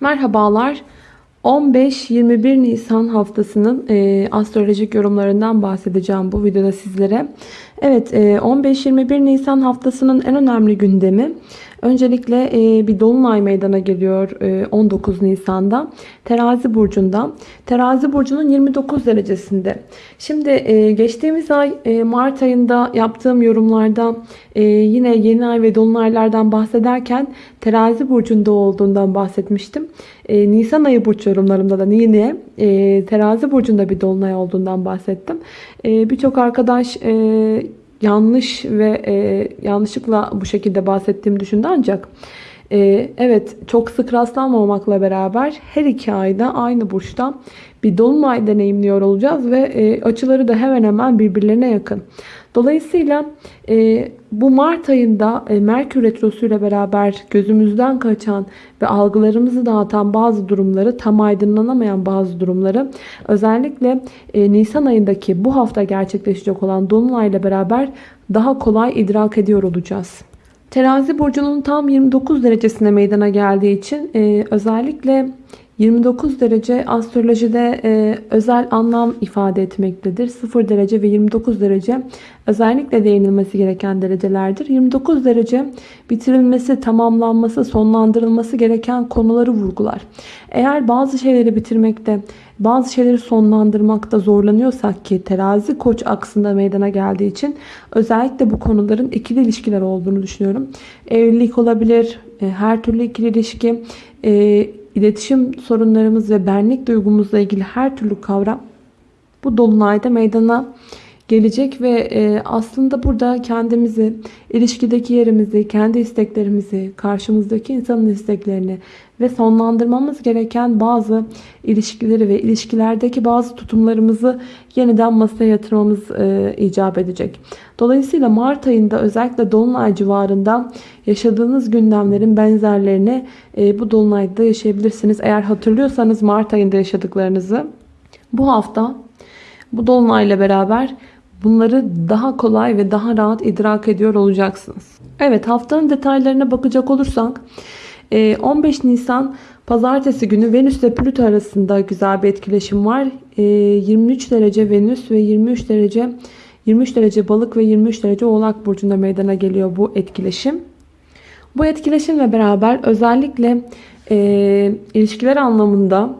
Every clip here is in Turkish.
Merhabalar. 15-21 Nisan haftasının e, astrolojik yorumlarından bahsedeceğim bu videoda sizlere. Evet e, 15-21 Nisan haftasının en önemli gündemi öncelikle e, bir dolunay meydana geliyor e, 19 Nisan'da Terazi burcunda. Terazi burcunun 29 derecesinde. Şimdi e, geçtiğimiz ay e, Mart ayında yaptığım yorumlarda e, yine yeni ay ve dolunaylardan bahsederken Terazi burcunda olduğundan bahsetmiştim. E, Nisan ayı burç yorumlarımda da yine e, Terazi burcunda bir dolunay olduğundan bahsettim. E, Birçok arkadaş e, yanlış ve e, yanlışlıkla bu şekilde bahsettiğimi düşündü ancak e, evet çok sık rastlanmamakla beraber her iki ayda aynı burçta bir dolunay deneyimliyor olacağız ve e, açıları da hemen hemen birbirlerine yakın. Dolayısıyla e, bu Mart ayında e, Merkür Retrosu ile beraber gözümüzden kaçan ve algılarımızı dağıtan bazı durumları, tam aydınlanamayan bazı durumları özellikle e, Nisan ayındaki bu hafta gerçekleşecek olan Dolunay ile beraber daha kolay idrak ediyor olacağız. Terazi burcunun tam 29 derecesine meydana geldiği için e, özellikle 29 derece astrolojide e, özel anlam ifade etmektedir. 0 derece ve 29 derece özellikle değinilmesi gereken derecelerdir. 29 derece bitirilmesi, tamamlanması, sonlandırılması gereken konuları vurgular. Eğer bazı şeyleri bitirmekte, bazı şeyleri sonlandırmakta zorlanıyorsak ki terazi koç aksında meydana geldiği için özellikle bu konuların ikili ilişkiler olduğunu düşünüyorum. Evlilik olabilir, e, her türlü ikili ilişki, e, iletişim sorunlarımız ve benlik duygumuzla ilgili her türlü kavram bu dolunayda meydana gelecek ve e, aslında burada kendimizi, ilişkideki yerimizi, kendi isteklerimizi, karşımızdaki insanın isteklerini ve sonlandırmamız gereken bazı ilişkileri ve ilişkilerdeki bazı tutumlarımızı yeniden masaya yatırmamız e, icap edecek. Dolayısıyla Mart ayında özellikle Dolunay civarında yaşadığınız gündemlerin benzerlerini e, bu Dolunay'da yaşayabilirsiniz. Eğer hatırlıyorsanız Mart ayında yaşadıklarınızı bu hafta bu Dolunay'la beraber Bunları daha kolay ve daha rahat idrak ediyor olacaksınız. Evet haftanın detaylarına bakacak olursak 15 Nisan Pazartesi günü Venüs ile Plüto arasında güzel bir etkileşim var. 23 derece Venüs ve 23 derece 23 derece balık ve 23 derece oğlak burcunda meydana geliyor bu etkileşim. Bu etkileşimle beraber özellikle e, ilişkiler anlamında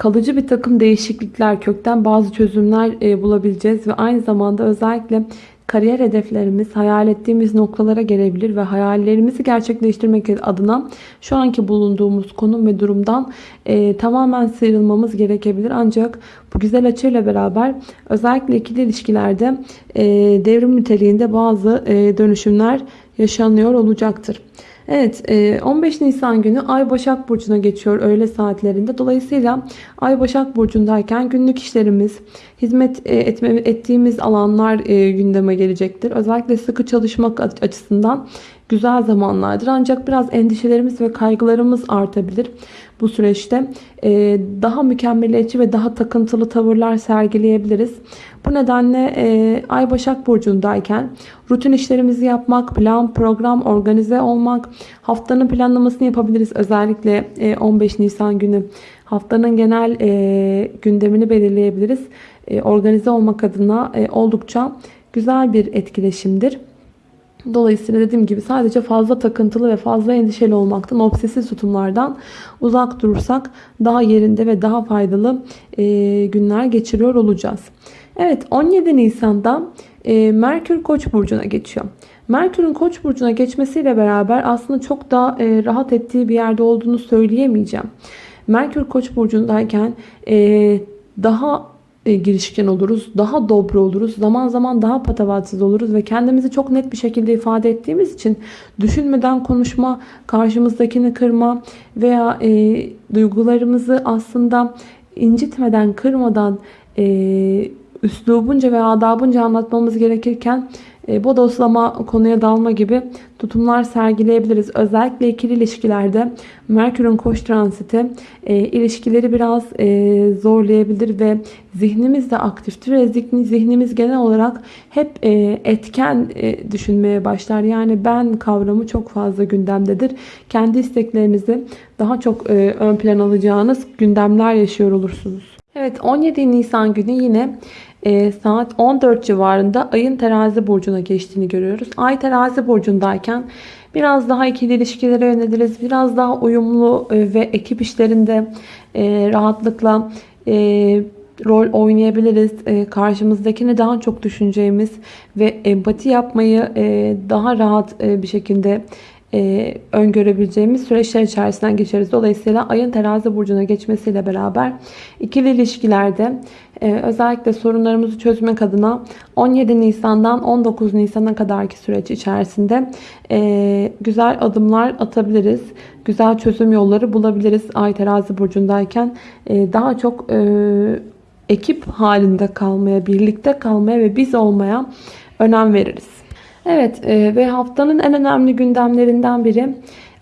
kalıcı bir takım değişiklikler, kökten bazı çözümler e, bulabileceğiz ve aynı zamanda özellikle kariyer hedeflerimiz hayal ettiğimiz noktalara gelebilir ve hayallerimizi gerçekleştirmek adına şu anki bulunduğumuz konum ve durumdan e, tamamen sıyrılmamız gerekebilir. Ancak bu güzel açıyla beraber özellikle ikili ilişkilerde e, devrim niteliğinde bazı e, dönüşümler yaşanıyor olacaktır. Evet 15 e, Nisan günü Ay Başak Burcu'na geçiyor öğle saatlerinde. Dolayısıyla Ay Başak Burcu'ndayken günlük işlerimiz, hizmet e, etme, ettiğimiz alanlar e, gündeme gelecektir. Özellikle sıkı çalışmak açısından güzel zamanlardır. Ancak biraz endişelerimiz ve kaygılarımız artabilir bu süreçte. Ee, daha mükemmeliyetçi ve daha takıntılı tavırlar sergileyebiliriz. Bu nedenle e, Ay Başak Burcu'ndayken rutin işlerimizi yapmak, plan, program, organize olmak, haftanın planlamasını yapabiliriz. Özellikle 15 e, Nisan günü haftanın genel e, gündemini belirleyebiliriz. Organize olmak adına oldukça güzel bir etkileşimdir. Dolayısıyla dediğim gibi sadece fazla takıntılı ve fazla endişeli olmaktan, obsesif tutumlardan uzak durursak daha yerinde ve daha faydalı e, günler geçiriyor olacağız. Evet 17 Nisan'da e, Merkür Koç burcuna geçiyor. Merkür'ün Koç burcuna geçmesiyle beraber aslında çok daha e, rahat ettiği bir yerde olduğunu söyleyemeyeceğim. Merkür Koç burcundayken e, daha e, girişken oluruz. Daha dobro oluruz. Zaman zaman daha patavatsız oluruz ve kendimizi çok net bir şekilde ifade ettiğimiz için düşünmeden konuşma, karşımızdakini kırma veya e, duygularımızı aslında incitmeden, kırmadan e, üslubunca ve adabınca anlatmamız gerekirken bodoslama, konuya dalma gibi tutumlar sergileyebiliriz. Özellikle ikili ilişkilerde Merkür'ün koç transiti e, ilişkileri biraz e, zorlayabilir ve zihnimiz de aktiftir zihnimiz genel olarak hep e, etken e, düşünmeye başlar. Yani ben kavramı çok fazla gündemdedir. Kendi isteklerinizi daha çok e, ön plan alacağınız gündemler yaşıyor olursunuz. Evet 17 Nisan günü yine e, saat 14 civarında ayın terazi burcuna geçtiğini görüyoruz. Ay terazi burcundayken biraz daha ikili ilişkilere yöneliriz. Biraz daha uyumlu e, ve ekip işlerinde e, rahatlıkla e, rol oynayabiliriz. E, karşımızdakini daha çok düşüneceğimiz ve empati yapmayı e, daha rahat e, bir şekilde e, öngörebileceğimiz süreçler içerisinden geçeriz. Dolayısıyla ayın terazi burcuna geçmesiyle beraber ikili ilişkilerde e, özellikle sorunlarımızı çözmek adına 17 Nisan'dan 19 Nisan'a kadarki süreç içerisinde e, güzel adımlar atabiliriz. Güzel çözüm yolları bulabiliriz. Ay terazi burcundayken e, daha çok e, ekip halinde kalmaya, birlikte kalmaya ve biz olmaya önem veririz. Evet e, ve haftanın en önemli gündemlerinden biri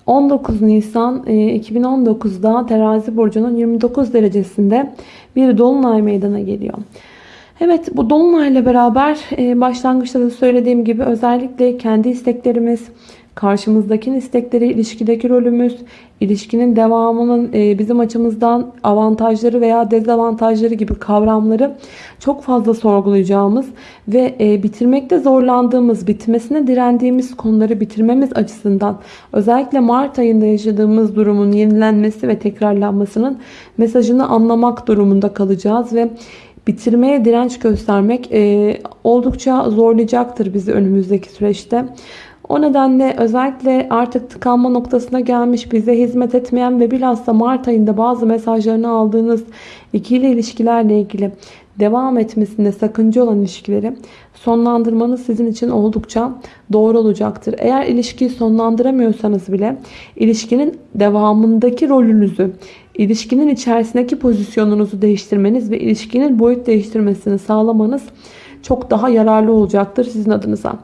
19 Nisan e, 2019'da terazi burcunun 29 derecesinde bir dolunay meydana geliyor. Evet bu dolunayla beraber e, başlangıçta da söylediğim gibi özellikle kendi isteklerimiz, karşımızdakinin istekleri, ilişkideki rolümüz, ilişkinin devamının e, bizim açımızdan avantajları veya dezavantajları gibi kavramları çok fazla sorgulayacağımız ve e, bitirmekte zorlandığımız, bitmesine direndiğimiz konuları bitirmemiz açısından özellikle Mart ayında yaşadığımız durumun yenilenmesi ve tekrarlanmasının mesajını anlamak durumunda kalacağız ve bitirmeye direnç göstermek e, oldukça zorlayacaktır bizi önümüzdeki süreçte. O nedenle özellikle artık tıkanma noktasına gelmiş, bize hizmet etmeyen ve bilhassa Mart ayında bazı mesajlarını aldığınız ikili ilişkilerle ilgili devam etmesinde sakınca olan ilişkileri sonlandırmanız sizin için oldukça doğru olacaktır. Eğer ilişkiyi sonlandıramıyorsanız bile ilişkinin devamındaki rolünüzü, ilişkinin içerisindeki pozisyonunuzu değiştirmeniz ve ilişkinin boyut değiştirmesini sağlamanız çok daha yararlı olacaktır sizin adınıza.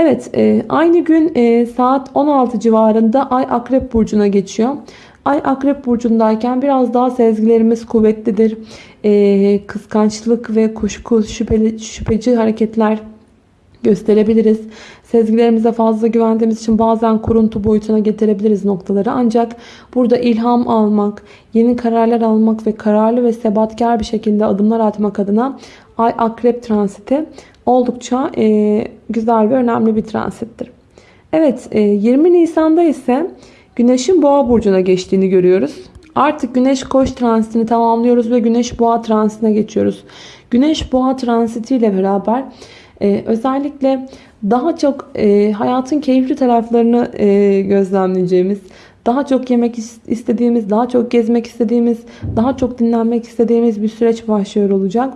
Evet e, aynı gün e, saat 16 civarında Ay Akrep Burcu'na geçiyor. Ay Akrep Burcu'ndayken biraz daha sezgilerimiz kuvvetlidir. E, kıskançlık ve kuşku, şüpheli, şüpheci hareketler gösterebiliriz. Sezgilerimize fazla güvendiğimiz için bazen kuruntu boyutuna getirebiliriz noktaları. Ancak burada ilham almak, yeni kararlar almak ve kararlı ve sebatkar bir şekilde adımlar atmak adına Ay Akrep transiti oldukça e, güzel ve önemli bir transittir. Evet e, 20 Nisan'da ise Güneş'in Boğa burcuna geçtiğini görüyoruz. Artık Güneş Koç transitini tamamlıyoruz ve Güneş Boğa transitine geçiyoruz. Güneş Boğa transitiyle beraber e, özellikle daha çok e, hayatın keyifli taraflarını e, gözlemleyeceğimiz, daha çok yemek istediğimiz, daha çok gezmek istediğimiz, daha çok dinlenmek istediğimiz bir süreç başlıyor olacak.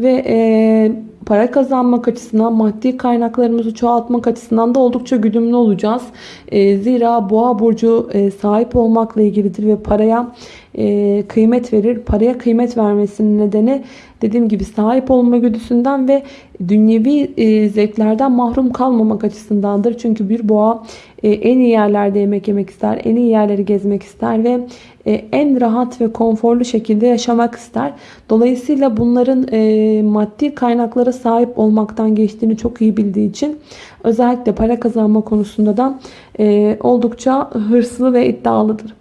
Ve e, para kazanmak açısından, maddi kaynaklarımızı çoğaltmak açısından da oldukça güdümlü olacağız. E, zira boğa burcu e, sahip olmakla ilgilidir ve paraya e, kıymet verir. Paraya kıymet vermesinin nedeni dediğim gibi sahip olma güdüsünden ve dünyevi e, zevklerden mahrum kalmamak açısındandır. Çünkü bir boğa e, en iyi yerlerde yemek yemek ister, en iyi yerleri gezmek ister ve en rahat ve konforlu şekilde yaşamak ister. Dolayısıyla bunların e, maddi kaynaklara sahip olmaktan geçtiğini çok iyi bildiği için özellikle para kazanma konusunda da e, oldukça hırslı ve iddialıdır.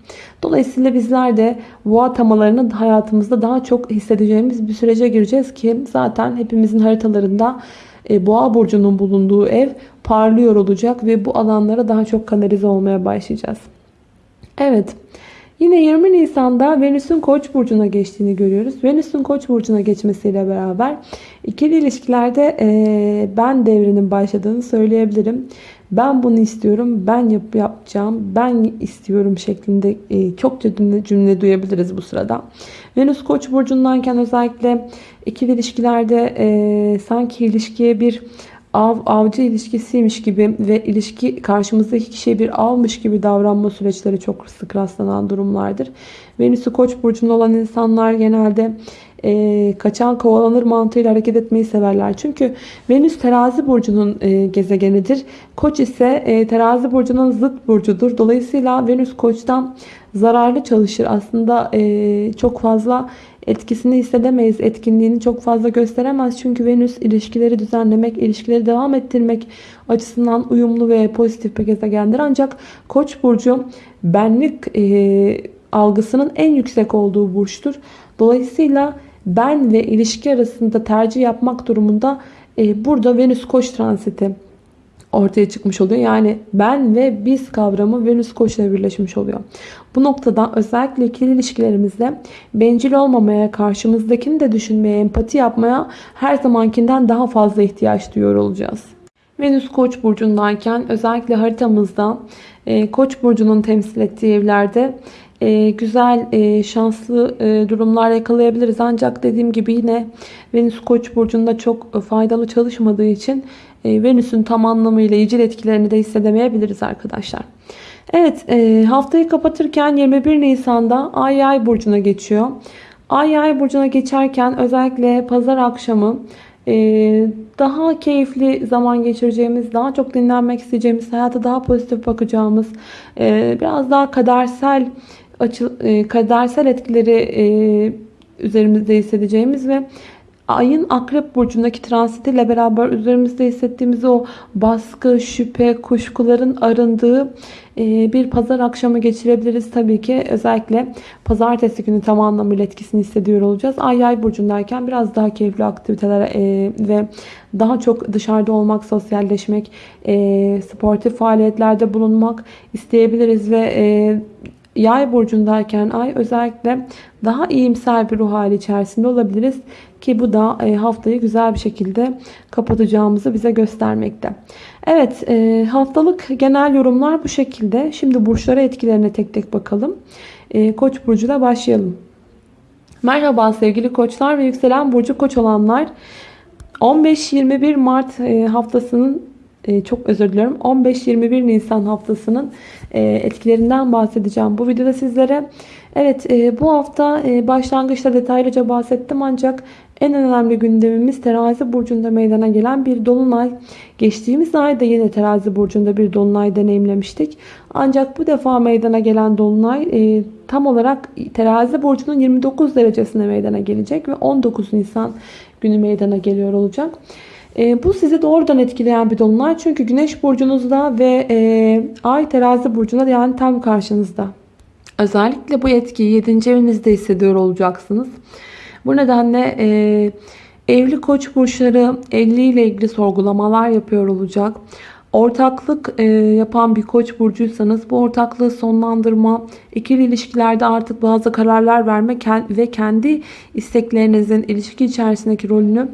Dolayısıyla bizler de boğa temalarını hayatımızda daha çok hissedeceğimiz bir sürece gireceğiz ki zaten hepimizin haritalarında boğa burcunun bulunduğu ev parlıyor olacak ve bu alanlara daha çok kanalize olmaya başlayacağız. Evet. Yine 20 Nisan'da Venüs'ün Koç burcuna geçtiğini görüyoruz. Venüs'ün Koç burcuna geçmesiyle beraber ikili ilişkilerde e, ben devrinin başladığını söyleyebilirim. Ben bunu istiyorum, ben yap yapacağım, ben istiyorum şeklinde e, çokça cümle, cümle duyabiliriz bu sırada. Venüs Koç burcundayken özellikle ikili ilişkilerde e, sanki ilişkiye bir av avcı ilişkisiymiş gibi ve ilişki karşımızdaki kişiye bir avmış gibi davranma süreçleri çok sık rastlanan durumlardır. Venüs'ü koç burcunda olan insanlar genelde e, kaçan kovalanır mantığıyla hareket etmeyi severler. Çünkü Venüs terazi burcunun e, gezegenidir. Koç ise e, terazi burcunun zıt burcudur. Dolayısıyla Venüs koçtan zararlı çalışır. Aslında e, çok fazla etkisini hissedemeyiz. Etkinliğini çok fazla gösteremez. Çünkü Venüs ilişkileri düzenlemek, ilişkileri devam ettirmek açısından uyumlu ve pozitif bir gezegendir. Ancak Koç burcu benlik e, algısının en yüksek olduğu burçtur. Dolayısıyla ben ve ilişki arasında tercih yapmak durumunda e, burada Venüs Koç transiti ortaya çıkmış oluyor. Yani ben ve biz kavramı Venüs Koç'la birleşmiş oluyor. Bu noktada özellikle ikili ilişkilerimizde bencil olmamaya, karşımızdakini de düşünmeye, empati yapmaya her zamankinden daha fazla ihtiyaç duyuyor olacağız. Venüs Koç burcundayken özellikle haritamızda e, Koç burcunun temsil ettiği evlerde e, güzel, e, şanslı e, durumlar yakalayabiliriz. Ancak dediğim gibi yine Venüs Koç burcunda çok faydalı çalışmadığı için Venüs'ün tam anlamıyla icil etkilerini de hissedemeyebiliriz arkadaşlar. Evet e, haftayı kapatırken 21 Nisan'da Ay Yay burcuna geçiyor. Ay Yay burcuna geçerken özellikle pazar akşamı e, daha keyifli zaman geçireceğimiz, daha çok dinlenmek isteyeceğimiz, hayata daha pozitif bakacağımız, e, biraz daha kadersel e, kadersel etkileri e, üzerimizde hissedeceğimiz ve ayın akrep burcundaki transitiyle beraber üzerimizde hissettiğimiz o baskı, şüphe, kuşkuların arındığı e, bir pazar akşamı geçirebiliriz. Tabii ki özellikle pazartesi günü tam anlamıyla etkisini hissediyor olacağız. Ay yay burcundayken biraz daha keyifli aktivitelere e, ve daha çok dışarıda olmak, sosyalleşmek, e, sportif faaliyetlerde bulunmak isteyebiliriz ve Yay burcundayken ay özellikle daha iyimser bir ruh hali içerisinde olabiliriz. Ki bu da e, haftayı güzel bir şekilde kapatacağımızı bize göstermekte. Evet e, haftalık genel yorumlar bu şekilde. Şimdi burçlara etkilerine tek tek bakalım. E, Koç burcuyla başlayalım. Merhaba sevgili koçlar ve yükselen burcu koç olanlar. 15-21 Mart haftasının çok özür diliyorum 15-21 Nisan haftasının etkilerinden bahsedeceğim bu videoda sizlere. Evet bu hafta başlangıçta detaylıca bahsettim ancak en önemli gündemimiz terazi burcunda meydana gelen bir dolunay. Geçtiğimiz ayda yine terazi burcunda bir dolunay deneyimlemiştik. Ancak bu defa meydana gelen dolunay e, tam olarak terazi burcunun 29 derecesine meydana gelecek ve 19 Nisan günü meydana geliyor olacak. E, bu sizi doğrudan etkileyen bir dolunay. Çünkü güneş burcunuzda ve e, ay terazi burcunda yani tam karşınızda. Özellikle bu etkiyi 7. evinizde hissediyor olacaksınız. Bu nedenle e, evli koç burçları evliliğiyle ilgili sorgulamalar yapıyor olacak. Ortaklık e, yapan bir koç burcuysanız bu ortaklığı sonlandırma, ikili ilişkilerde artık bazı kararlar verme ve kendi isteklerinizin ilişki içerisindeki rolünü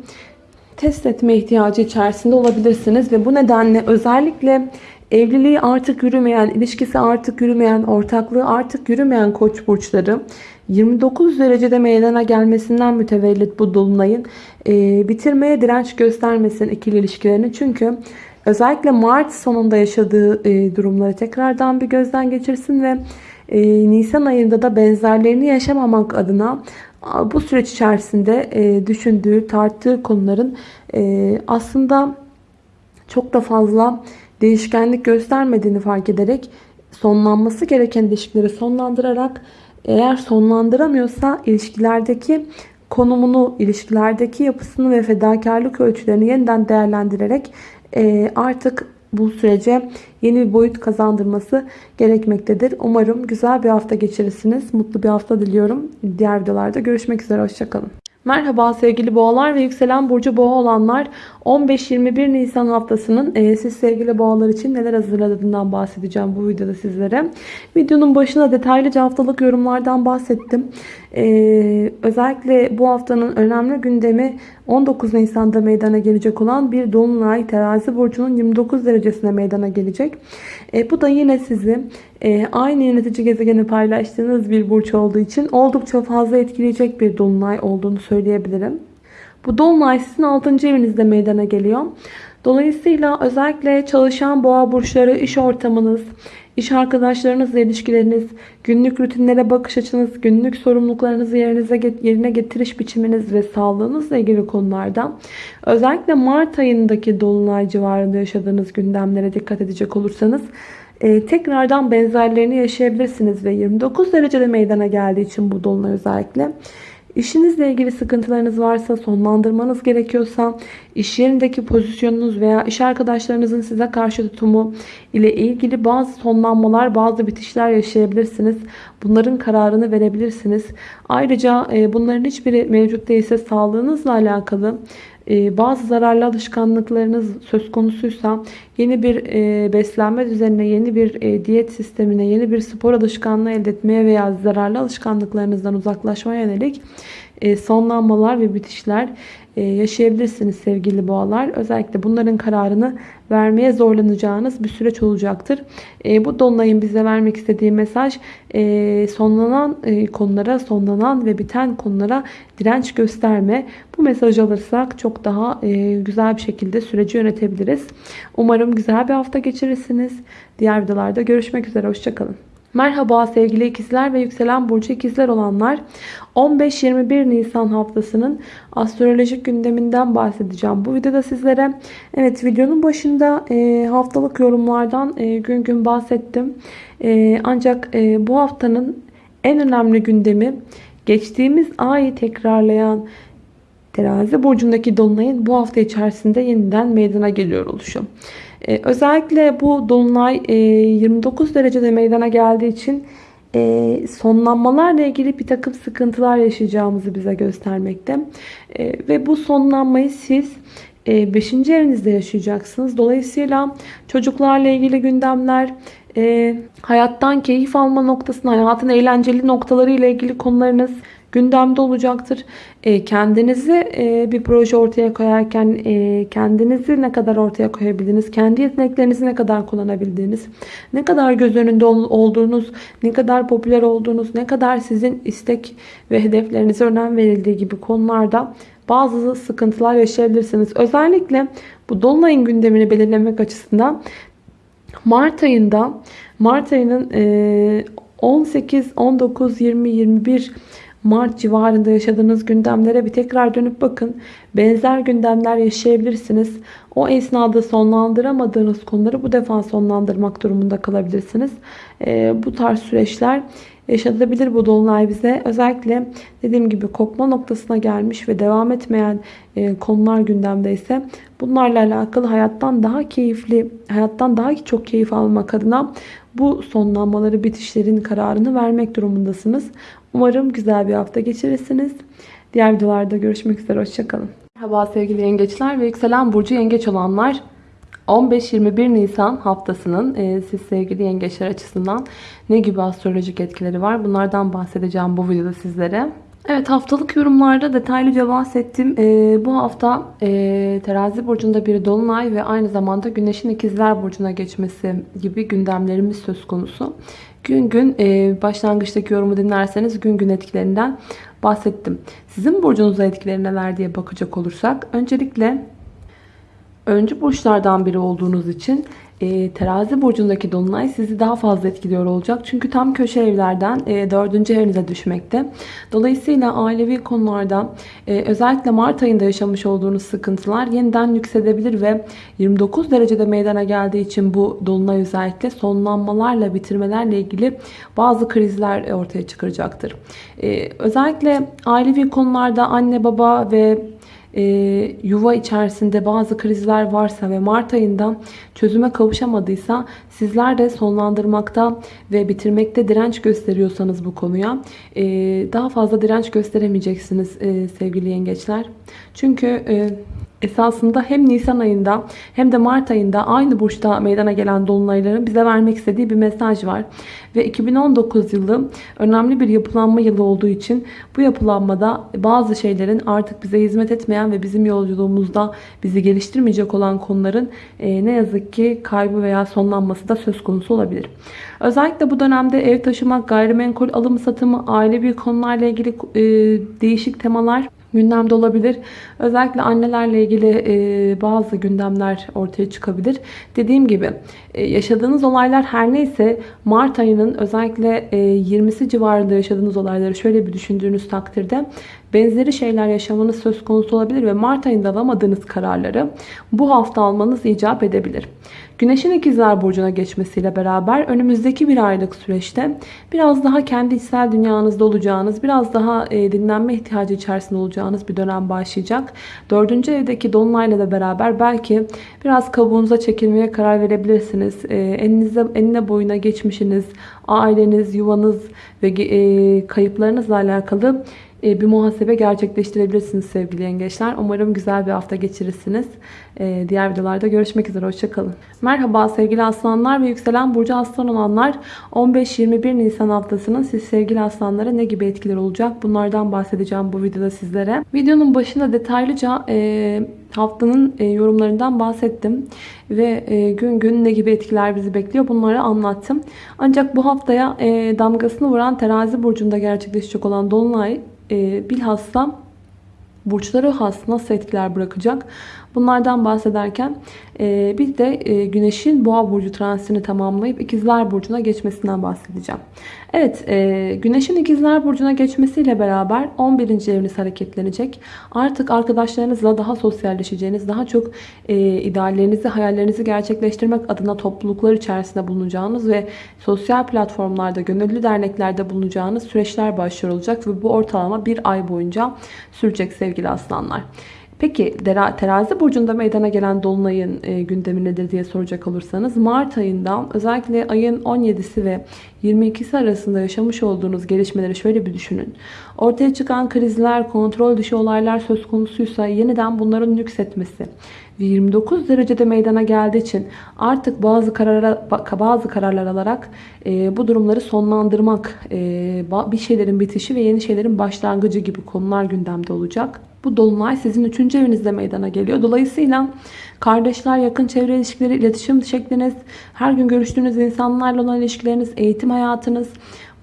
test etme ihtiyacı içerisinde olabilirsiniz. Ve bu nedenle özellikle evliliği artık yürümeyen, ilişkisi artık yürümeyen, ortaklığı artık yürümeyen koç burçları 29 derecede meydana gelmesinden mütevellit bu dolunayın e, bitirmeye direnç göstermesin ikili ilişkilerini. Çünkü özellikle Mart sonunda yaşadığı e, durumları tekrardan bir gözden geçirsin ve e, Nisan ayında da benzerlerini yaşamamak adına bu süreç içerisinde e, düşündüğü, tarttığı konuların e, aslında çok da fazla değişkenlik göstermediğini fark ederek sonlanması gereken ilişkileri sonlandırarak eğer sonlandıramıyorsa ilişkilerdeki konumunu, ilişkilerdeki yapısını ve fedakarlık ölçülerini yeniden değerlendirerek e, artık bu sürece yeni bir boyut kazandırması gerekmektedir. Umarım güzel bir hafta geçirirsiniz. Mutlu bir hafta diliyorum. Diğer videolarda görüşmek üzere. Hoşçakalın. Merhaba sevgili boğalar ve yükselen burcu boğa olanlar 15-21 Nisan haftasının e, siz sevgili boğalar için neler hazırladığından bahsedeceğim bu videoda sizlere. Videonun başına detaylıca haftalık yorumlardan bahsettim. E, özellikle bu haftanın önemli gündemi 19 Nisan'da meydana gelecek olan bir dolunay terazi burcunun 29 derecesine meydana gelecek. E, bu da yine sizi e, aynı yönetici gezegeni paylaştığınız bir burç olduğu için oldukça fazla etkileyecek bir dolunay olduğunu söyleyebilirim. Bu dolunay sizin 6. evinizde meydana geliyor. Dolayısıyla özellikle çalışan boğa burçları iş ortamınız, iş arkadaşlarınızla ilişkileriniz, günlük rutinlere bakış açınız, günlük sorumluluklarınızı yerinize yerine getiriş biçiminiz ve sağlığınızla ilgili konularda özellikle Mart ayındaki dolunay civarında yaşadığınız gündemlere dikkat edecek olursanız e, tekrardan benzerlerini yaşayabilirsiniz ve 29 derecede meydana geldiği için bu dolunay özellikle İşinizle ilgili sıkıntılarınız varsa, sonlandırmanız gerekiyorsa, iş yerindeki pozisyonunuz veya iş arkadaşlarınızın size karşı tutumu ile ilgili bazı sonlanmalar, bazı bitişler yaşayabilirsiniz. Bunların kararını verebilirsiniz. Ayrıca e, bunların hiçbiri mevcut değilse sağlığınızla alakalı bazı zararlı alışkanlıklarınız söz konusuysa yeni bir e, beslenme düzenine, yeni bir diyet sistemine, yeni bir spor alışkanlığı elde etmeye veya zararlı alışkanlıklarınızdan uzaklaşmaya yönelik sonlanmalar ve bitişler yaşayabilirsiniz sevgili boğalar. Özellikle bunların kararını vermeye zorlanacağınız bir süreç olacaktır. Bu dolunayın bize vermek istediği mesaj sonlanan konulara, sonlanan ve biten konulara direnç gösterme. Bu mesajı alırsak çok daha güzel bir şekilde süreci yönetebiliriz. Umarım güzel bir hafta geçirirsiniz. Diğer videolarda görüşmek üzere. Hoşçakalın. Merhaba sevgili ikizler ve yükselen burcu ikizler olanlar. 15-21 Nisan haftasının astrolojik gündeminden bahsedeceğim. Bu videoda sizlere evet videonun başında e, haftalık yorumlardan e, gün gün bahsettim. E, ancak e, bu haftanın en önemli gündemi geçtiğimiz ayı tekrarlayan terazi burcundaki dolunayın bu hafta içerisinde yeniden meydana geliyor oluşu. Ee, özellikle bu dolunay e, 29 derecede meydana geldiği için e, sonlanmalarla ilgili bir takım sıkıntılar yaşayacağımızı bize göstermekte. E, ve bu sonlanmayı siz 5. E, evinizde yaşayacaksınız. Dolayısıyla çocuklarla ilgili gündemler, hayattan keyif alma noktasına, hayatın eğlenceli noktaları ile ilgili konularınız gündemde olacaktır. E, kendinizi e, bir proje ortaya koyarken e, kendinizi ne kadar ortaya koyabildiniz, kendi yeteneklerinizi ne kadar kullanabildiğiniz, ne kadar göz önünde olduğunuz, ne kadar popüler olduğunuz, ne kadar sizin istek ve hedeflerinize önem verildiği gibi konularda bazı sıkıntılar yaşayabilirsiniz. Özellikle bu Dolunay'ın gündemini belirlemek açısından Mart ayında Mart ayının 18, 19, 20, 21 Mart civarında yaşadığınız gündemlere bir tekrar dönüp bakın. Benzer gündemler yaşayabilirsiniz. O esnada sonlandıramadığınız konuları bu defa sonlandırmak durumunda kalabilirsiniz. E, bu tarz süreçler yaşatabilir bu dolunay bize. Özellikle dediğim gibi kopma noktasına gelmiş ve devam etmeyen e, konular gündemdeyse bunlarla alakalı hayattan daha keyifli, hayattan daha çok keyif almak adına bu sonlanmaları, bitişlerin kararını vermek durumundasınız. Umarım güzel bir hafta geçirirsiniz. Diğer videolarda görüşmek üzere. Hoşçakalın. Merhaba sevgili yengeçler ve yükselen burcu yengeç olanlar. 15-21 Nisan haftasının e, siz sevgili yengeçler açısından ne gibi astrolojik etkileri var? Bunlardan bahsedeceğim bu videoda sizlere. Evet haftalık yorumlarda detaylıca bahsettim. Ee, bu hafta e, terazi burcunda bir dolunay ve aynı zamanda güneşin ikizler burcuna geçmesi gibi gündemlerimiz söz konusu. Gün gün e, başlangıçtaki yorumu dinlerseniz gün gün etkilerinden bahsettim. Sizin burcunuzda etkileri neler diye bakacak olursak öncelikle öncü burçlardan biri olduğunuz için e, terazi burcundaki dolunay sizi daha fazla etkiliyor olacak. Çünkü tam köşe evlerden e, 4. evinize düşmekte. Dolayısıyla ailevi konularda e, özellikle Mart ayında yaşamış olduğunuz sıkıntılar yeniden yüksedebilir ve 29 derecede meydana geldiği için bu dolunay özellikle sonlanmalarla bitirmelerle ilgili bazı krizler ortaya çıkaracaktır. E, özellikle ailevi konularda anne baba ve e, yuva içerisinde bazı krizler varsa ve Mart ayında çözüme kavuşamadıysa sizler de sonlandırmakta ve bitirmekte direnç gösteriyorsanız bu konuya e, daha fazla direnç gösteremeyeceksiniz e, sevgili yengeçler. Çünkü e, esasında hem Nisan ayında hem de Mart ayında aynı burçta meydana gelen dolunayların bize vermek istediği bir mesaj var. Ve 2019 yılı önemli bir yapılanma yılı olduğu için bu yapılanmada bazı şeylerin artık bize hizmet etmeyen ve bizim yolculuğumuzda bizi geliştirmeyecek olan konuların e, ne yazık ki kaybı veya sonlanması da söz konusu olabilir. Özellikle bu dönemde ev taşımak, gayrimenkul alımı satımı, ailevi konularla ilgili e, değişik temalar gündemde olabilir. Özellikle annelerle ilgili e, bazı gündemler ortaya çıkabilir. Dediğim gibi e, yaşadığınız olaylar her neyse Mart ayının özellikle e, 20'si civarında yaşadığınız olayları şöyle bir düşündüğünüz takdirde benzeri şeyler yaşamanız söz konusu olabilir ve Mart ayında alamadığınız kararları bu hafta almanız icap edebilir. Güneşin ikizler burcuna geçmesiyle beraber önümüzdeki bir aylık süreçte biraz daha kendi içsel dünyanızda olacağınız, biraz daha e, dinlenme ihtiyacı içerisinde olacağınız bir dönem başlayacak. Dördüncü evdeki dolunayla da beraber belki biraz kabuğunuza çekilmeye karar verebilirsiniz. E, elinize, eline boyuna geçmişiniz, aileniz, yuvanız ve e, kayıplarınızla alakalı bir muhasebe gerçekleştirebilirsiniz sevgili yengeçler. Umarım güzel bir hafta geçirirsiniz. E, diğer videolarda görüşmek üzere. Hoşçakalın. Merhaba sevgili aslanlar ve yükselen burcu aslan olanlar. 15-21 Nisan haftasının siz sevgili aslanlara ne gibi etkiler olacak? Bunlardan bahsedeceğim bu videoda sizlere. Videonun başında detaylıca e, haftanın yorumlarından bahsettim. Ve gün gün ne gibi etkiler bizi bekliyor bunları anlattım. Ancak bu haftaya damgasını vuran terazi burcunda gerçekleşecek olan Dolunay bilhassa burçları has nasıl etkiler bırakacak? Bunlardan bahsederken e, bir de e, Güneş'in Boğa burcu transitini tamamlayıp İkizler burcuna geçmesinden bahsedeceğim. Evet, e, Güneş'in İkizler burcuna geçmesiyle beraber 11. eviniz hareketlenecek. Artık arkadaşlarınızla daha sosyalleşeceğiniz, daha çok ideallerinizi, hayallerinizi gerçekleştirmek adına topluluklar içerisinde bulunacağınız ve sosyal platformlarda, gönüllü derneklerde bulunacağınız süreçler başlıyor olacak ve bu ortalama bir ay boyunca sürecek sevgili aslanlar. Peki terazi burcunda meydana gelen dolunayın e, gündemi nedir diye soracak olursanız Mart ayında özellikle ayın 17'si ve 22'si arasında yaşamış olduğunuz gelişmeleri şöyle bir düşünün. Ortaya çıkan krizler, kontrol dışı olaylar söz konusuysa yeniden bunların yükseltmesi ve 29 derecede meydana geldiği için artık bazı karara, bazı kararlar alarak e, bu durumları sonlandırmak, e, bir şeylerin bitişi ve yeni şeylerin başlangıcı gibi konular gündemde olacak. Bu dolunay sizin 3. evinizde meydana geliyor. Dolayısıyla kardeşler, yakın çevre ilişkileri, iletişim şekliniz, her gün görüştüğünüz insanlarla olan ilişkileriniz, eğitim hayatınız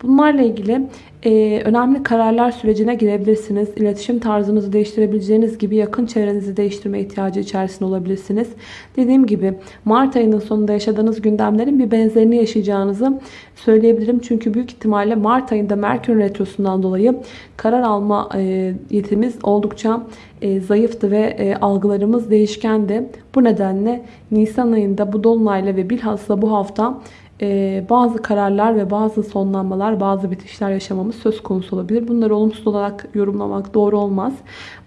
bunlarla ilgili e, önemli kararlar sürecine girebilirsiniz. İletişim tarzınızı değiştirebileceğiniz gibi yakın çevrenizi değiştirme ihtiyacı içerisinde olabilirsiniz. Dediğim gibi Mart ayının sonunda yaşadığınız gündemlerin bir benzerini yaşayacağınızı söyleyebilirim. Çünkü büyük ihtimalle Mart ayında Merkür Retrosu'ndan dolayı karar alma e, yetimiz oldukça e, zayıftı ve e, algılarımız değişkendi. Bu nedenle Nisan ayında bu dolunayla ve bilhassa bu hafta e, bazı kararlar ve bazı sonlanmalar, bazı bitişler yaşamamız söz konusu olabilir. Bunları olumsuz olarak yorumlamak doğru olmaz.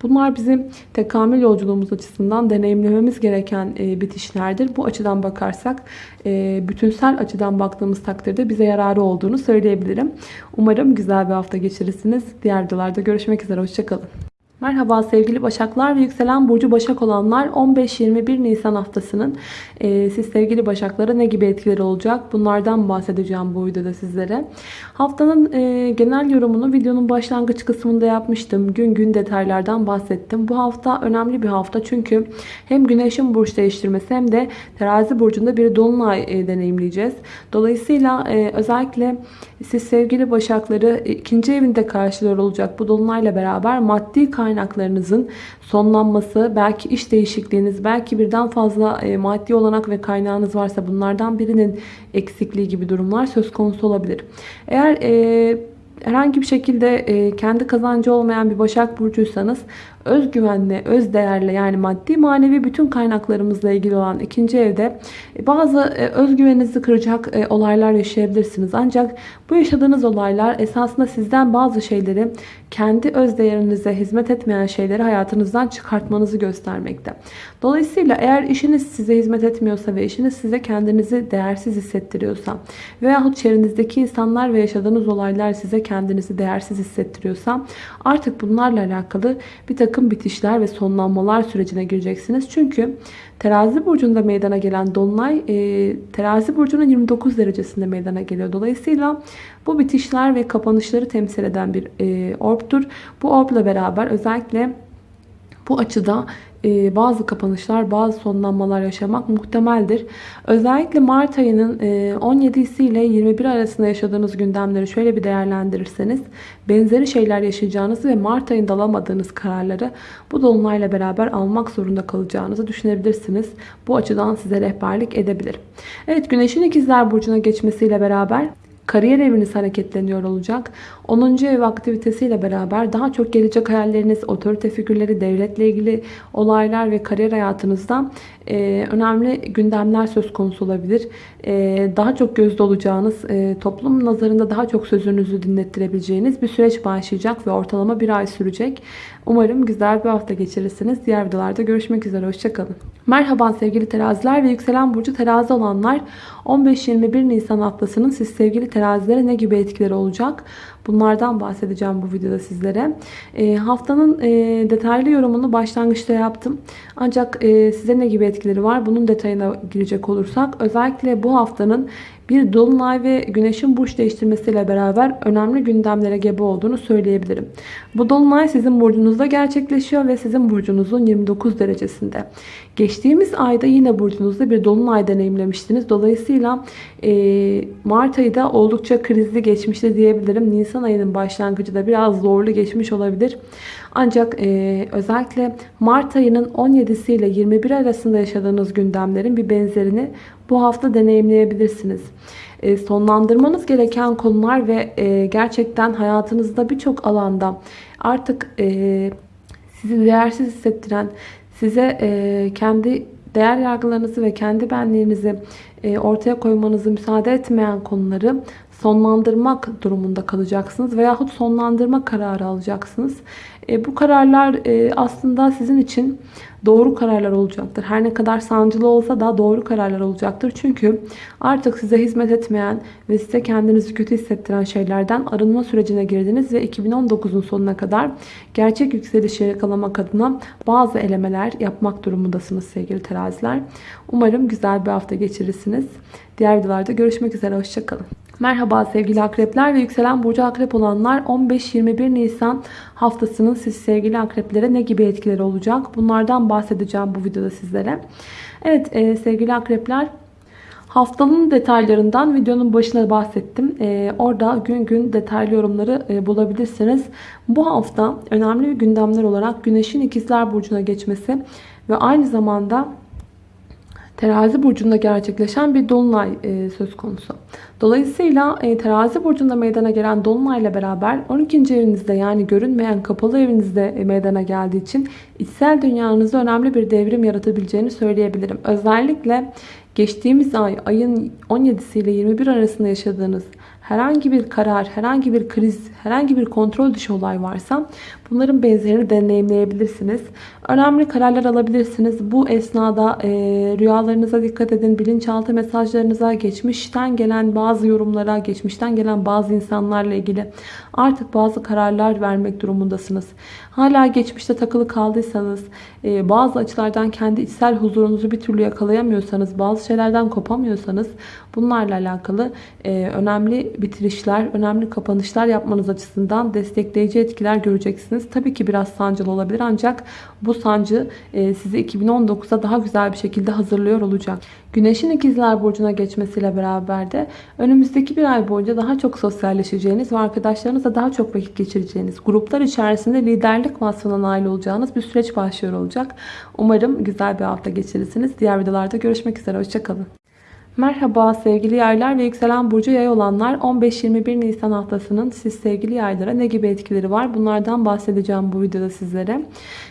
Bunlar bizim tekamül yolculuğumuz açısından deneyimlememiz gereken e, bitişlerdir. Bu açıdan bakarsak e, bütünsel açıdan baktığımız takdirde bize yararı olduğunu söyleyebilirim. Umarım güzel bir hafta geçirirsiniz. Diğer videolarda görüşmek üzere. Hoşçakalın. Merhaba sevgili Başaklar ve yükselen burcu Başak olanlar 15-21 Nisan haftasının e, siz sevgili Başaklara ne gibi etkileri olacak bunlardan bahsedeceğim bu videoda sizlere. Haftanın e, genel yorumunu videonun başlangıç kısmında yapmıştım. Gün gün detaylardan bahsettim. Bu hafta önemli bir hafta çünkü hem Güneş'in burç değiştirmesi hem de Terazi burcunda bir dolunay e, deneyimleyeceğiz. Dolayısıyla e, özellikle siz sevgili Başakları ikinci evinde karşılıyor olacak bu dolunayla beraber maddi kaynaklarınızın sonlanması, belki iş değişikliğiniz, belki birden fazla e, maddi olanak ve kaynağınız varsa bunlardan birinin eksikliği gibi durumlar söz konusu olabilir. Eğer e, herhangi bir şekilde e, kendi kazancı olmayan bir Başak Burcuysanız özgüvenle, öz değerle yani maddi manevi bütün kaynaklarımızla ilgili olan ikinci evde e, bazı e, özgüveninizi kıracak e, olaylar yaşayabilirsiniz. Ancak bu yaşadığınız olaylar esasında sizden bazı şeyleri kendi öz değerinize hizmet etmeyen şeyleri hayatınızdan çıkartmanızı göstermekte. Dolayısıyla eğer işiniz size hizmet etmiyorsa ve işiniz size kendinizi değersiz hissettiriyorsa veyahut çevrenizdeki insanlar ve yaşadığınız olaylar size kendinizi değersiz hissettiriyorsa artık bunlarla alakalı bir takım takım bitişler ve sonlanmalar sürecine gireceksiniz. Çünkü terazi burcunda meydana gelen dolunay e, terazi burcunun 29 derecesinde meydana geliyor. Dolayısıyla bu bitişler ve kapanışları temsil eden bir e, orbtur. Bu orbla beraber özellikle bu açıda e, bazı kapanışlar, bazı sonlanmalar yaşamak muhtemeldir. Özellikle Mart ayının e, 17'si ile 21 arasında yaşadığınız gündemleri şöyle bir değerlendirirseniz benzeri şeyler yaşayacağınızı ve Mart ayında alamadığınız kararları bu dolunayla beraber almak zorunda kalacağınızı düşünebilirsiniz. Bu açıdan size rehberlik edebilir. Evet Güneşin ikizler burcuna geçmesiyle beraber Kariyer eviniz hareketleniyor olacak. 10. ev aktivitesiyle beraber daha çok gelecek hayalleriniz, otorite figürleri, devletle ilgili olaylar ve kariyer hayatınızda e, önemli gündemler söz konusu olabilir. E, daha çok gözde olacağınız, e, toplum nazarında daha çok sözünüzü dinlettirebileceğiniz bir süreç başlayacak ve ortalama bir ay sürecek. Umarım güzel bir hafta geçirirsiniz. Diğer videolarda görüşmek üzere. Hoşçakalın. Merhaba sevgili teraziler ve yükselen burcu terazi olanlar 15-21 Nisan haftasının siz sevgili terazilere ne gibi etkileri olacak? Bunlardan bahsedeceğim bu videoda sizlere. E, haftanın e, detaylı yorumunu başlangıçta yaptım. Ancak e, size ne gibi etkileri var? Bunun detayına girecek olursak özellikle bu haftanın bir dolunay ve güneşin burç değiştirmesiyle beraber önemli gündemlere gebe olduğunu söyleyebilirim. Bu dolunay sizin burcunuzda gerçekleşiyor ve sizin burcunuzun 29 derecesinde. Geçtiğimiz ayda yine burcunuzda bir dolunay deneyimlemiştiniz. Dolayısıyla e, Mart ayı da oldukça krizli geçmişti diyebilirim. Nisan ayının başlangıcı da biraz zorlu geçmiş olabilir. Ancak e, özellikle Mart ayının 17'si ile 21 arasında yaşadığınız gündemlerin bir benzerini bu hafta deneyimleyebilirsiniz. E, sonlandırmanız gereken konular ve e, gerçekten hayatınızda birçok alanda artık e, sizi değersiz hissettiren, size e, kendi değer yargılarınızı ve kendi benliğinizi e, ortaya koymanızı müsaade etmeyen konuları sonlandırmak durumunda kalacaksınız veyahut sonlandırma kararı alacaksınız. E, bu kararlar e, aslında sizin için doğru kararlar olacaktır. Her ne kadar sancılı olsa da doğru kararlar olacaktır. Çünkü artık size hizmet etmeyen ve size kendinizi kötü hissettiren şeylerden arınma sürecine girdiniz ve 2019'un sonuna kadar gerçek yükselişi yakalamak adına bazı elemeler yapmak durumundasınız sevgili teraziler. Umarım güzel bir hafta geçirirsiniz. Diğer videolarda görüşmek üzere. Hoşçakalın. Merhaba sevgili akrepler ve yükselen burcu akrep olanlar 15-21 Nisan haftasının siz sevgili akreplere ne gibi etkileri olacak? Bunlardan bahsedeceğim bu videoda sizlere. Evet e, sevgili akrepler haftanın detaylarından videonun başına bahsettim. E, orada gün gün detaylı yorumları e, bulabilirsiniz. Bu hafta önemli gündemler olarak Güneş'in ikizler burcuna geçmesi ve aynı zamanda terazi burcunda gerçekleşen bir dolunay e, söz konusu. Dolayısıyla e, terazi burcunda meydana gelen dolunayla beraber 12. evinizde yani görünmeyen kapalı evinizde e, meydana geldiği için içsel dünyanızda önemli bir devrim yaratabileceğini söyleyebilirim. Özellikle geçtiğimiz ay ayın 17'si ile 21 arasında yaşadığınız herhangi bir karar, herhangi bir kriz, herhangi bir kontrol dışı olay varsa bunların benzerini deneyimleyebilirsiniz. Önemli kararlar alabilirsiniz. Bu esnada e, rüyalarınıza dikkat edin. Bilinçaltı mesajlarınıza, geçmişten gelen bazı yorumlara, geçmişten gelen bazı insanlarla ilgili artık bazı kararlar vermek durumundasınız. Hala geçmişte takılı kaldıysanız, e, bazı açılardan kendi içsel huzurunuzu bir türlü yakalayamıyorsanız, bazı şeylerden kopamıyorsanız bunlarla alakalı e, önemli bitirişler, önemli kapanışlar yapmanız açısından destekleyici etkiler göreceksiniz. Tabii ki biraz sancılı olabilir ancak bu sancı e, sizi 2019'a daha güzel bir şekilde hazırlıyor olacak. Güneşin ikizler burcuna geçmesiyle beraber de önümüzdeki bir ay boyunca daha çok sosyalleşeceğiniz ve arkadaşlarınızla daha çok vakit geçireceğiniz, gruplar içerisinde liderlik vasfına nail olacağınız bir süreç başlıyor olacak. Umarım güzel bir hafta geçirirsiniz. Diğer videolarda görüşmek üzere. Hoşçakalın. Merhaba sevgili yaylar ve yükselen burcu yay olanlar 15-21 Nisan haftasının siz sevgili yaylara ne gibi etkileri var bunlardan bahsedeceğim bu videoda sizlere.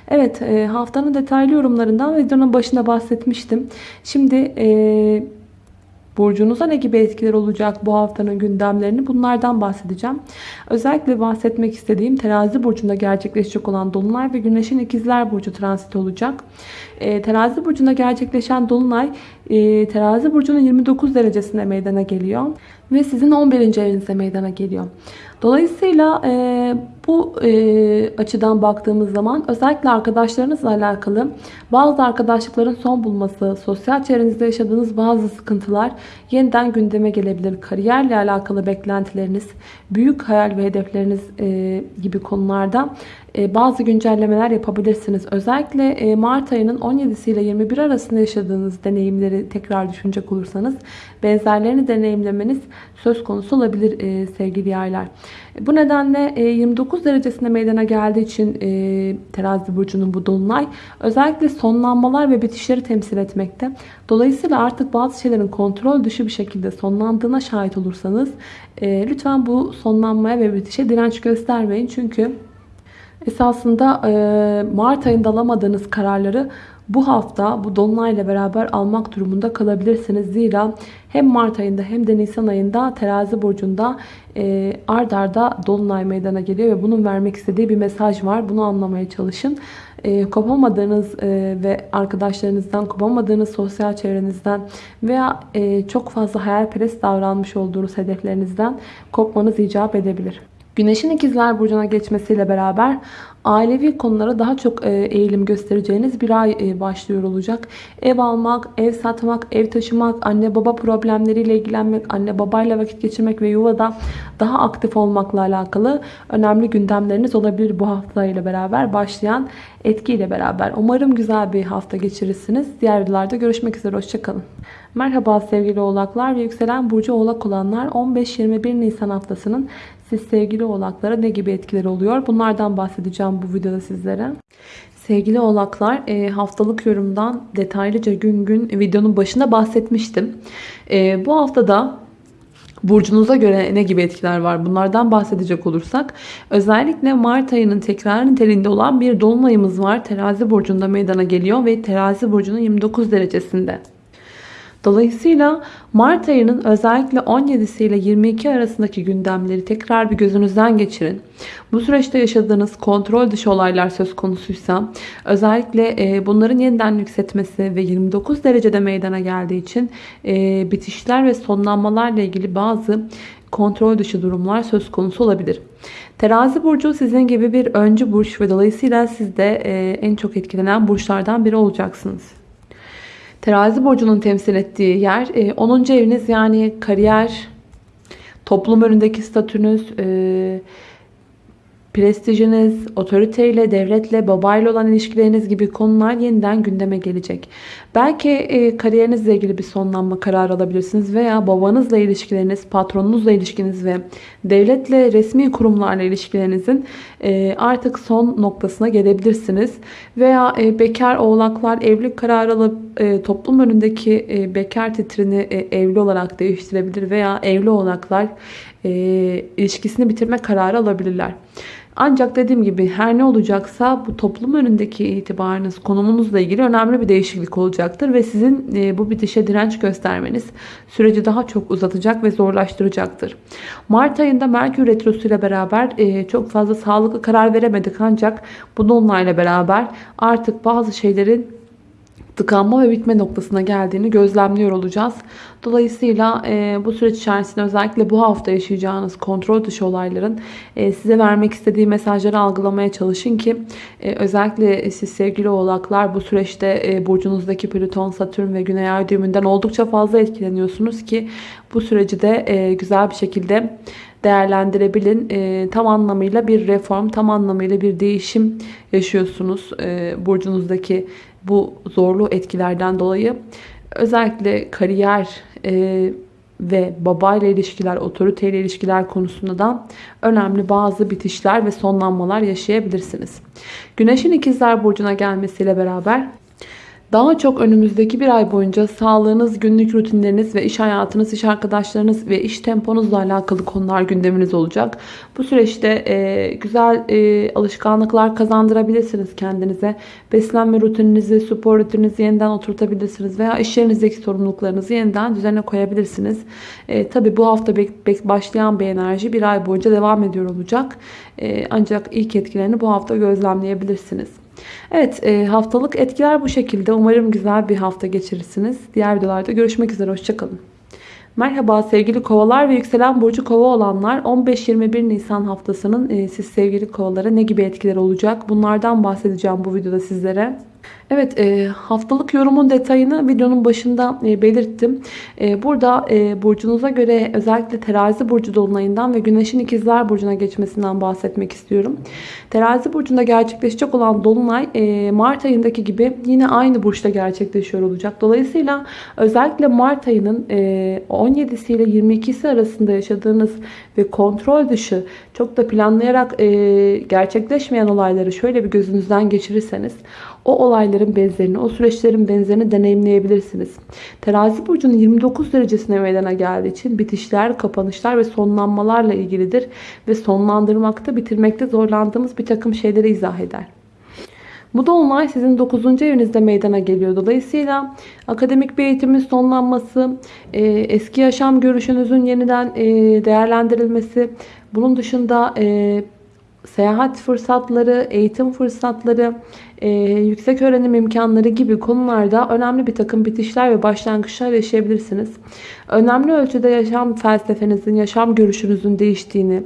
Evet e, haftanın detaylı yorumlarından videonun başında bahsetmiştim. Şimdi e, burcunuza ne gibi etkiler olacak bu haftanın gündemlerini bunlardan bahsedeceğim. Özellikle bahsetmek istediğim terazi burcunda gerçekleşecek olan dolunay ve güneşin ikizler burcu transit olacak. E, terazi burcunda gerçekleşen dolunay e, terazi burcunun 29 derecesinde meydana geliyor. Ve sizin 11. evinizde meydana geliyor. Dolayısıyla e, bu e, açıdan baktığımız zaman özellikle arkadaşlarınızla alakalı bazı arkadaşlıkların son bulması, sosyal çevrenizde yaşadığınız bazı sıkıntılar yeniden gündeme gelebilir. Kariyerle alakalı beklentileriniz, büyük hayal ve hedefleriniz e, gibi konularda bazı güncellemeler yapabilirsiniz. Özellikle e, Mart ayının 17 ile 21 arasında yaşadığınız deneyimleri tekrar düşünecek olursanız benzerlerini deneyimlemeniz söz konusu olabilir e, sevgili yaylar. Bu nedenle 29 derecesinde meydana geldiği için terazi burcunun bu dolunay özellikle sonlanmalar ve bitişleri temsil etmekte. Dolayısıyla artık bazı şeylerin kontrol dışı bir şekilde sonlandığına şahit olursanız lütfen bu sonlanmaya ve bitişe direnç göstermeyin. Çünkü Esasında Mart ayında alamadığınız kararları bu hafta bu dolunayla beraber almak durumunda kalabilirsiniz. Zira hem Mart ayında hem de Nisan ayında terazi burcunda e, ard arda dolunay meydana geliyor ve bunun vermek istediği bir mesaj var. Bunu anlamaya çalışın. E, kopamadığınız e, ve arkadaşlarınızdan, kopamadığınız sosyal çevrenizden veya e, çok fazla hayalperest davranmış olduğunuz hedeflerinizden kopmanız icap edebilir. Güneşin ikizler burcuna geçmesiyle beraber ailevi konulara daha çok e, eğilim göstereceğiniz bir ay e, başlıyor olacak. Ev almak, ev satmak, ev taşımak, anne baba problemleriyle ilgilenmek, anne babayla vakit geçirmek ve yuvada daha aktif olmakla alakalı önemli gündemleriniz olabilir bu hafta ile beraber başlayan etkiyle beraber. Umarım güzel bir hafta geçirirsiniz. Diğer videolarda görüşmek üzere. Hoşçakalın. Merhaba sevgili oğlaklar ve yükselen burcu oğlak olanlar 15-21 Nisan haftasının siz sevgili oğlaklara ne gibi etkileri oluyor? Bunlardan bahsedeceğim bu videoda sizlere. Sevgili oğlaklar e, haftalık yorumdan detaylıca gün gün videonun başında bahsetmiştim. E, bu haftada burcunuza göre ne gibi etkiler var? Bunlardan bahsedecek olursak özellikle Mart ayının tekrar niteliğinde olan bir dolunayımız var. Terazi burcunda meydana geliyor ve terazi burcunun 29 derecesinde. Dolayısıyla Mart ayının özellikle 17 ile 22 arasındaki gündemleri tekrar bir gözünüzden geçirin. Bu süreçte yaşadığınız kontrol dışı olaylar söz konusuysa özellikle e, bunların yeniden yükseltmesi ve 29 derecede meydana geldiği için e, bitişler ve sonlanmalarla ilgili bazı kontrol dışı durumlar söz konusu olabilir. Terazi burcu sizin gibi bir öncü burç ve dolayısıyla siz de e, en çok etkilenen burçlardan biri olacaksınız. Terazi burcunun temsil ettiği yer 10. E, eviniz yani kariyer, toplum önündeki statünüz, e, prestijiniz, otoriteyle, devletle, babayla olan ilişkileriniz gibi konular yeniden gündeme gelecek. Belki e, kariyerinizle ilgili bir sonlanma kararı alabilirsiniz veya babanızla ilişkileriniz, patronunuzla ilişkiniz ve devletle, resmi kurumlarla ilişkilerinizin e, artık son noktasına gelebilirsiniz. Veya bekar oğlaklar evlilik kararı alıp e, toplum önündeki e, bekar titrini e, evli olarak değiştirebilir veya evli oğlaklar e, ilişkisini bitirme kararı alabilirler. Ancak dediğim gibi her ne olacaksa bu toplum önündeki itibarınız, konumunuzla ilgili önemli bir değişiklik olacaktır. Ve sizin bu bitişe direnç göstermeniz süreci daha çok uzatacak ve zorlaştıracaktır. Mart ayında Merkür Retrosu ile beraber çok fazla sağlıklı karar veremedik. Ancak bu dolunayla beraber artık bazı şeylerin tıkanma ve bitme noktasına geldiğini gözlemliyor olacağız. Dolayısıyla e, bu süreç içerisinde özellikle bu hafta yaşayacağınız kontrol dışı olayların e, size vermek istediği mesajları algılamaya çalışın ki e, özellikle siz sevgili oğlaklar bu süreçte e, burcunuzdaki Plüton, Satürn ve Güney Ay düğümünden oldukça fazla etkileniyorsunuz ki bu süreci de e, güzel bir şekilde değerlendirebilin. E, tam anlamıyla bir reform, tam anlamıyla bir değişim yaşıyorsunuz e, burcunuzdaki bu zorlu etkilerden dolayı. Özellikle kariyer e, ve babayla ilişkiler, otoriteyle ilişkiler konusunda da önemli bazı bitişler ve sonlanmalar yaşayabilirsiniz. Güneşin ikizler burcuna gelmesiyle beraber daha çok önümüzdeki bir ay boyunca sağlığınız, günlük rutinleriniz ve iş hayatınız, iş arkadaşlarınız ve iş temponuzla alakalı konular gündeminiz olacak. Bu süreçte e, güzel e, alışkanlıklar kazandırabilirsiniz kendinize. Beslenme rutininizi, spor rutininizi yeniden oturtabilirsiniz veya iş yerinizdeki sorumluluklarınızı yeniden düzene koyabilirsiniz. E, Tabi bu hafta başlayan bir enerji bir ay boyunca devam ediyor olacak. E, ancak ilk etkilerini bu hafta gözlemleyebilirsiniz. Evet e, haftalık etkiler bu şekilde. Umarım güzel bir hafta geçirirsiniz. Diğer videolarda görüşmek üzere. Hoşçakalın. Merhaba sevgili kovalar ve yükselen burcu kova olanlar 15-21 Nisan haftasının e, siz sevgili kovalara ne gibi etkiler olacak bunlardan bahsedeceğim bu videoda sizlere. Evet e, haftalık yorumun detayını videonun başında e, belirttim. E, burada burcunuza göre özellikle terazi burcu dolunayından ve güneşin ikizler burcuna geçmesinden bahsetmek istiyorum. Terazi burcunda gerçekleşecek olan dolunay Mart ayındaki gibi yine aynı burçta gerçekleşiyor olacak. Dolayısıyla özellikle Mart ayının e, 17'si ile 22'si arasında yaşadığınız ve kontrol dışı çok da planlayarak gerçekleşmeyen olayları şöyle bir gözünüzden geçirirseniz o olayların benzerini, o süreçlerin benzerini deneyimleyebilirsiniz. Terazi burcunun 29 derecesine meydana geldiği için bitişler, kapanışlar ve sonlanmalarla ilgilidir. Ve sonlandırmakta, bitirmekte zorlandığımız bir takım şeyleri izah eder. Bu dolunay sizin 9. evinizde meydana geliyor. Dolayısıyla akademik bir eğitimin sonlanması, e, eski yaşam görüşünüzün yeniden e, değerlendirilmesi, bunun dışında e, seyahat fırsatları, eğitim fırsatları, e, yüksek öğrenim imkanları gibi konularda önemli bir takım bitişler ve başlangıçlar yaşayabilirsiniz. Önemli ölçüde yaşam felsefenizin, yaşam görüşünüzün değiştiğini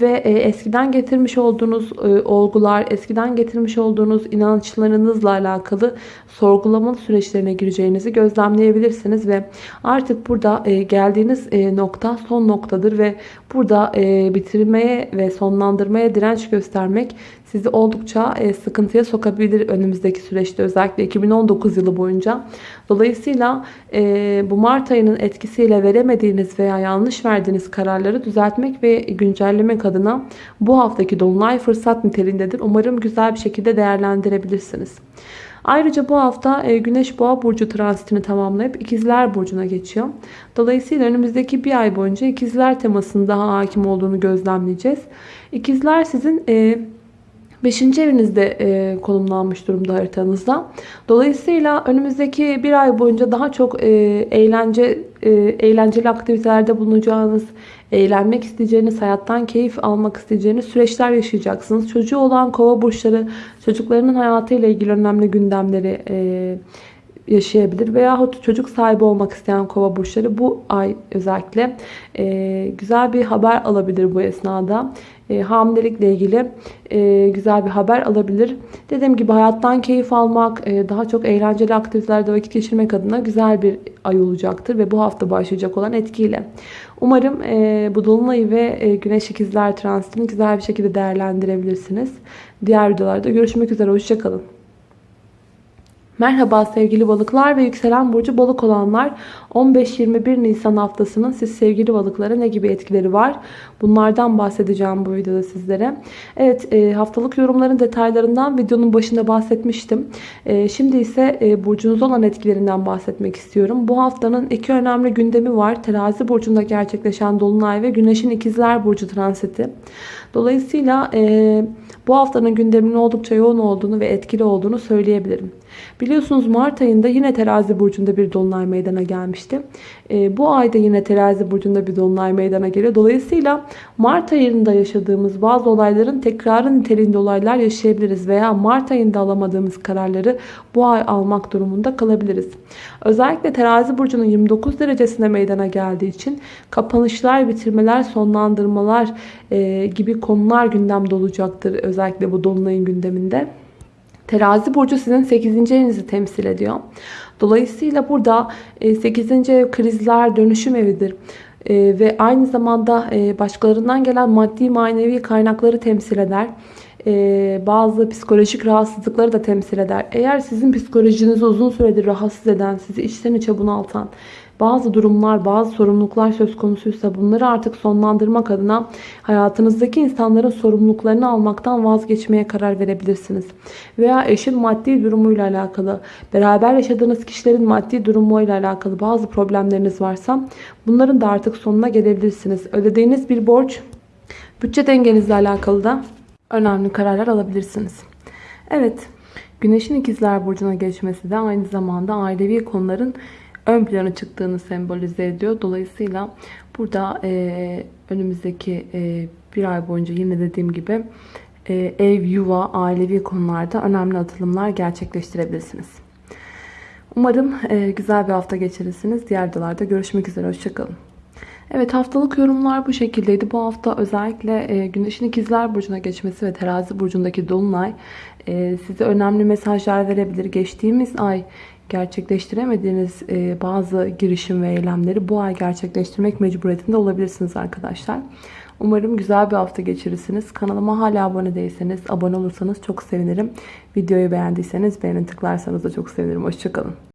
ve e, eskiden getirmiş olduğunuz e, olgular, eskiden getirmiş olduğunuz inançlarınızla alakalı sorgulama süreçlerine gireceğinizi gözlemleyebilirsiniz ve artık burada e, geldiğiniz e, nokta son noktadır ve burada e, bitirmeye ve sonlandırmaya direnç göstermek sizi oldukça e, sıkıntıya sokabilir önümüzdeki süreçte özellikle 2019 yılı boyunca. Dolayısıyla e, bu Mart ayının etkisiyle veremediğiniz veya yanlış verdiğiniz kararları düzeltmek ve güncellemek adına bu haftaki dolunay fırsat niteliğindedir. Umarım güzel bir şekilde değerlendirebilirsiniz. Ayrıca bu hafta e, Güneş Boğa Burcu transitini tamamlayıp İkizler Burcu'na geçiyor. Dolayısıyla önümüzdeki bir ay boyunca İkizler temasının daha hakim olduğunu gözlemleyeceğiz. İkizler sizin Beşinci evinizde e, konumlanmış durumda haritanızda. Dolayısıyla önümüzdeki bir ay boyunca daha çok e, eğlence e, eğlenceli aktivitelerde bulunacağınız, eğlenmek isteyeceğiniz, hayattan keyif almak isteyeceğiniz süreçler yaşayacaksınız. Çocuğu olan kova burçları çocuklarının hayatıyla ilgili önemli gündemleri e, yaşayabilir. Veyahut çocuk sahibi olmak isteyen kova burçları bu ay özellikle e, güzel bir haber alabilir bu esnada. E, hamilelikle ilgili e, güzel bir haber alabilir. Dediğim gibi hayattan keyif almak, e, daha çok eğlenceli aktivitelerde vakit geçirmek adına güzel bir ay olacaktır. Ve bu hafta başlayacak olan etkiyle. Umarım e, bu dolunayı ve e, güneş ikizler transitini güzel bir şekilde değerlendirebilirsiniz. Diğer videolarda görüşmek üzere. Hoşçakalın. Merhaba sevgili balıklar ve yükselen burcu balık olanlar 15-21 Nisan haftasının siz sevgili balıklara ne gibi etkileri var? Bunlardan bahsedeceğim bu videoda sizlere. Evet e, haftalık yorumların detaylarından videonun başında bahsetmiştim. E, şimdi ise e, burcunuz olan etkilerinden bahsetmek istiyorum. Bu haftanın iki önemli gündemi var. Terazi burcunda gerçekleşen Dolunay ve Güneş'in ikizler burcu transiti. Dolayısıyla bu haftanın gündeminin oldukça yoğun olduğunu ve etkili olduğunu söyleyebilirim. Biliyorsunuz Mart ayında yine terazi burcunda bir dolunay meydana gelmişti. E, bu ayda yine terazi burcunda bir dolunay meydana geliyor. Dolayısıyla Mart ayında yaşadığımız bazı olayların tekrarı niteliğinde olaylar yaşayabiliriz. Veya Mart ayında alamadığımız kararları bu ay almak durumunda kalabiliriz. Özellikle terazi burcunun 29 derecesine meydana geldiği için kapanışlar, bitirmeler, sonlandırmalar e, gibi konular gündemde olacaktır. Özellikle bu dolunayın gündeminde. Terazi burcu sizin 8. evinizi temsil ediyor. Dolayısıyla burada 8. E, ev krizler, dönüşüm evidir. E, ve aynı zamanda e, başkalarından gelen maddi manevi kaynakları temsil eder. Bazı psikolojik rahatsızlıkları da temsil eder. Eğer sizin psikolojinizi uzun süredir rahatsız eden, sizi içten içe bunaltan bazı durumlar, bazı sorumluluklar söz konusuysa bunları artık sonlandırmak adına hayatınızdaki insanların sorumluluklarını almaktan vazgeçmeye karar verebilirsiniz. Veya eşin maddi durumuyla alakalı, beraber yaşadığınız kişilerin maddi durumuyla alakalı bazı problemleriniz varsa bunların da artık sonuna gelebilirsiniz. Ödediğiniz bir borç, bütçe dengenizle alakalı da önemli kararlar alabilirsiniz. Evet, Güneşin ikizler burcuna geçmesi de aynı zamanda ailevi konuların ön plana çıktığını sembolize ediyor. Dolayısıyla burada e, önümüzdeki e, bir ay boyunca yine dediğim gibi e, ev, yuva, ailevi konularda önemli atılımlar gerçekleştirebilirsiniz. Umarım e, güzel bir hafta geçirirsiniz. Diğer videolarda görüşmek üzere. Hoşçakalın. Evet haftalık yorumlar bu şekildeydi. Bu hafta özellikle e, Güneş'in ikizler Burcu'na geçmesi ve Terazi Burcu'ndaki Dolunay e, size önemli mesajlar verebilir. Geçtiğimiz ay gerçekleştiremediğiniz e, bazı girişim ve eylemleri bu ay gerçekleştirmek mecburiyetinde olabilirsiniz arkadaşlar. Umarım güzel bir hafta geçirirsiniz. Kanalıma hala abone değilseniz, abone olursanız çok sevinirim. Videoyu beğendiyseniz beğeni tıklarsanız da çok sevinirim. Hoşçakalın.